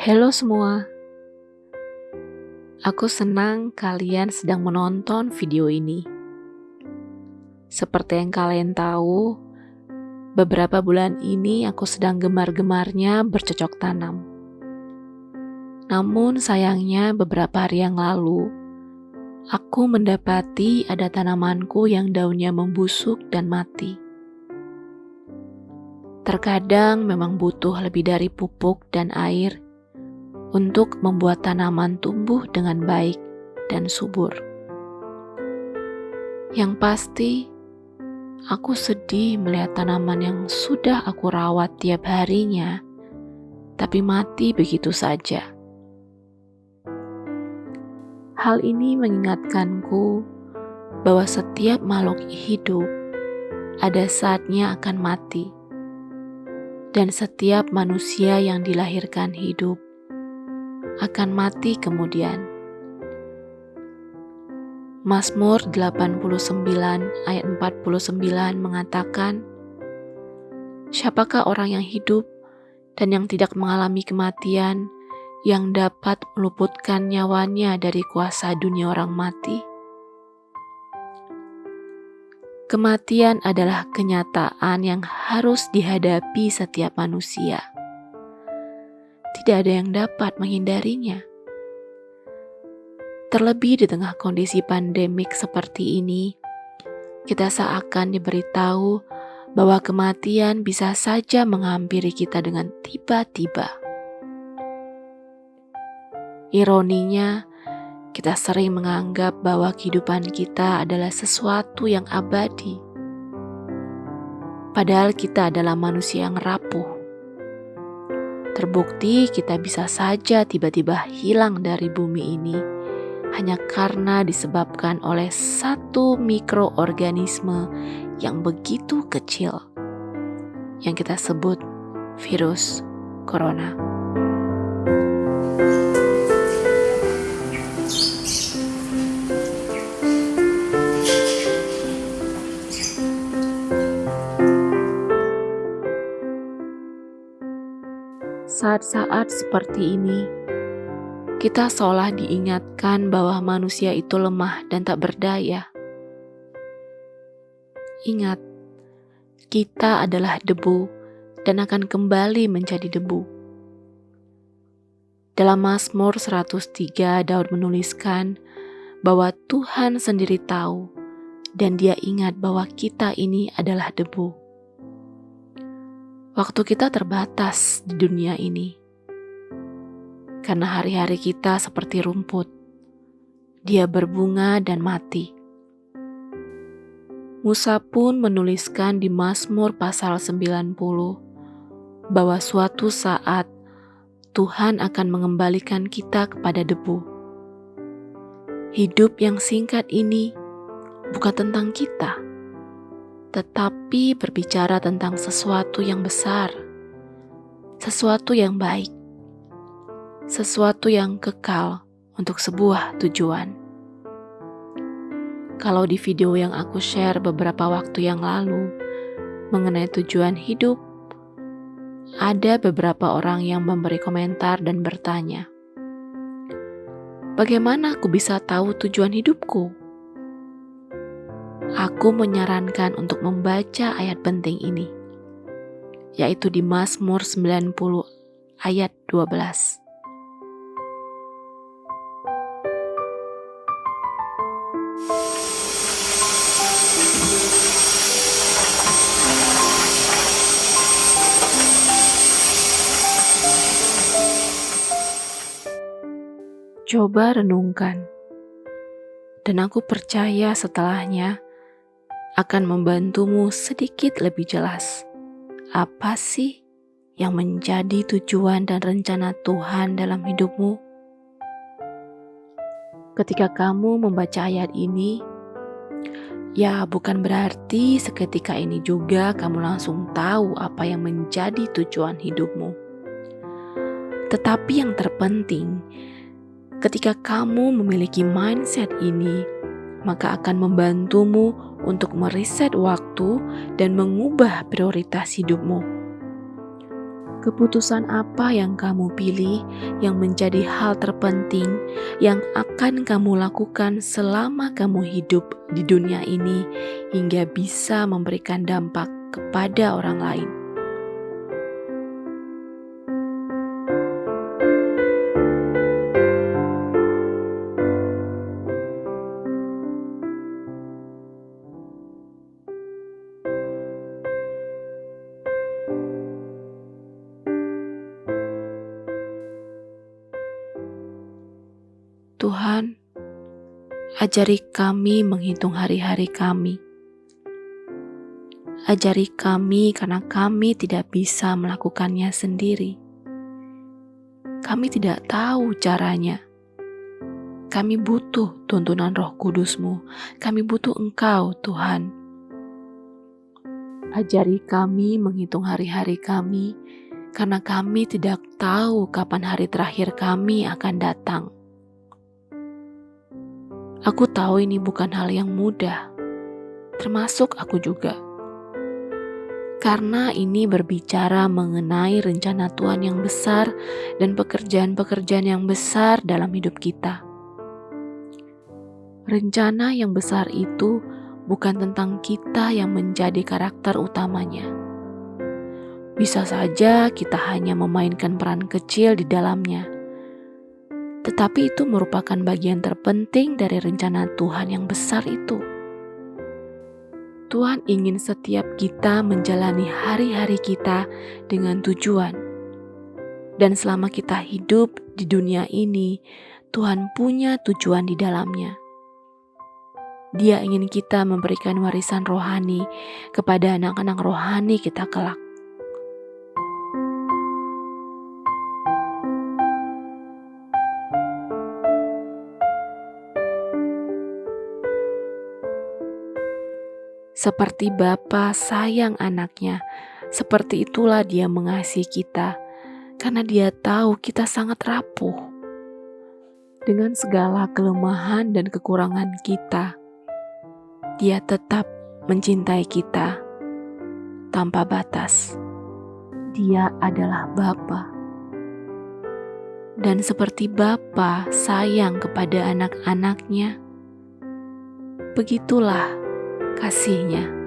Halo semua, aku senang kalian sedang menonton video ini. Seperti yang kalian tahu, beberapa bulan ini aku sedang gemar-gemarnya bercocok tanam. Namun sayangnya beberapa hari yang lalu, aku mendapati ada tanamanku yang daunnya membusuk dan mati. Terkadang memang butuh lebih dari pupuk dan air untuk membuat tanaman tumbuh dengan baik dan subur. Yang pasti, aku sedih melihat tanaman yang sudah aku rawat tiap harinya, tapi mati begitu saja. Hal ini mengingatkanku bahwa setiap makhluk hidup ada saatnya akan mati, dan setiap manusia yang dilahirkan hidup akan mati kemudian. Mazmur 89 ayat 49 mengatakan, Siapakah orang yang hidup dan yang tidak mengalami kematian yang dapat meluputkan nyawanya dari kuasa dunia orang mati? Kematian adalah kenyataan yang harus dihadapi setiap manusia tidak ada yang dapat menghindarinya. Terlebih di tengah kondisi pandemik seperti ini, kita seakan diberitahu bahwa kematian bisa saja menghampiri kita dengan tiba-tiba. Ironinya, kita sering menganggap bahwa kehidupan kita adalah sesuatu yang abadi, padahal kita adalah manusia yang rapuh Terbukti kita bisa saja tiba-tiba hilang dari bumi ini hanya karena disebabkan oleh satu mikroorganisme yang begitu kecil yang kita sebut virus corona. Saat-saat seperti ini, kita seolah diingatkan bahwa manusia itu lemah dan tak berdaya. Ingat, kita adalah debu dan akan kembali menjadi debu. Dalam Mazmur 103, Daud menuliskan bahwa Tuhan sendiri tahu dan dia ingat bahwa kita ini adalah debu. Waktu kita terbatas di dunia ini. Karena hari-hari kita seperti rumput. Dia berbunga dan mati. Musa pun menuliskan di Mazmur pasal 90 bahwa suatu saat Tuhan akan mengembalikan kita kepada debu. Hidup yang singkat ini bukan tentang kita tetapi berbicara tentang sesuatu yang besar, sesuatu yang baik, sesuatu yang kekal untuk sebuah tujuan. Kalau di video yang aku share beberapa waktu yang lalu mengenai tujuan hidup, ada beberapa orang yang memberi komentar dan bertanya, "Bagaimana aku bisa tahu tujuan hidupku?" Aku menyarankan untuk membaca ayat penting ini, yaitu di Mazmur 90 ayat 12. Coba renungkan, dan aku percaya setelahnya akan membantumu sedikit lebih jelas apa sih yang menjadi tujuan dan rencana Tuhan dalam hidupmu. Ketika kamu membaca ayat ini, ya bukan berarti seketika ini juga kamu langsung tahu apa yang menjadi tujuan hidupmu. Tetapi yang terpenting, ketika kamu memiliki mindset ini, maka akan membantumu untuk meriset waktu dan mengubah prioritas hidupmu. Keputusan apa yang kamu pilih yang menjadi hal terpenting yang akan kamu lakukan selama kamu hidup di dunia ini hingga bisa memberikan dampak kepada orang lain. Tuhan, ajari kami menghitung hari-hari kami. Ajari kami karena kami tidak bisa melakukannya sendiri. Kami tidak tahu caranya. Kami butuh tuntunan roh kudusmu. Kami butuh engkau, Tuhan. Ajari kami menghitung hari-hari kami, karena kami tidak tahu kapan hari terakhir kami akan datang. Aku tahu ini bukan hal yang mudah, termasuk aku juga. Karena ini berbicara mengenai rencana Tuhan yang besar dan pekerjaan-pekerjaan yang besar dalam hidup kita. Rencana yang besar itu bukan tentang kita yang menjadi karakter utamanya. Bisa saja kita hanya memainkan peran kecil di dalamnya tetapi itu merupakan bagian terpenting dari rencana Tuhan yang besar itu. Tuhan ingin setiap kita menjalani hari-hari kita dengan tujuan, dan selama kita hidup di dunia ini, Tuhan punya tujuan di dalamnya. Dia ingin kita memberikan warisan rohani kepada anak-anak rohani kita kelak. Seperti Bapa sayang anaknya, seperti itulah dia mengasihi kita, karena dia tahu kita sangat rapuh. Dengan segala kelemahan dan kekurangan kita, dia tetap mencintai kita tanpa batas. Dia adalah Bapa. Dan seperti Bapa sayang kepada anak-anaknya, begitulah kasihnya.